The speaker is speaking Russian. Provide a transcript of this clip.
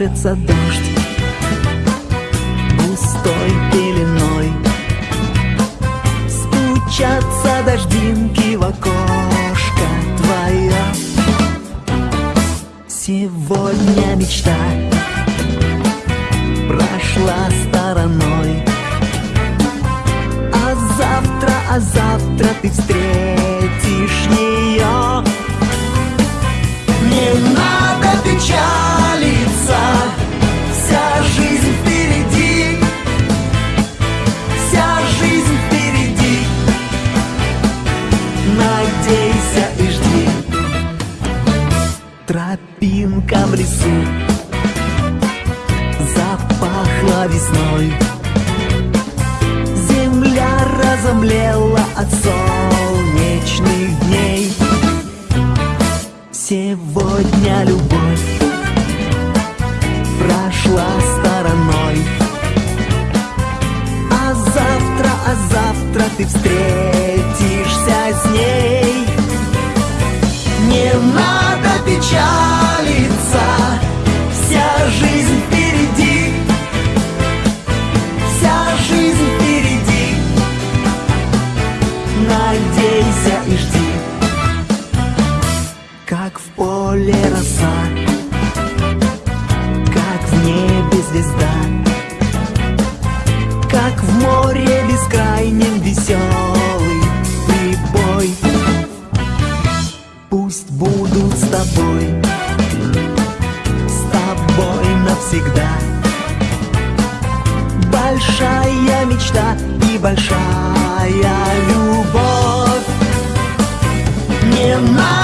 колышется дождь Густой пеленой Стучатся дождинки в окошко твое Сегодня мечта прошла стороной. А завтра, а завтра ты встретишь Тропинка в лесу. Запахла весной. Земля разомлела от солнечных дней. Сегодня любовь прошла стороной. А завтра, а завтра ты встретишься печалиться Вся жизнь впереди. Вся жизнь впереди. Надейся и жди. Как в поле роса. Как в небе звезда. Как в море Пусть будут с тобой С тобой навсегда. Большая мечта и большая любовь. Не надо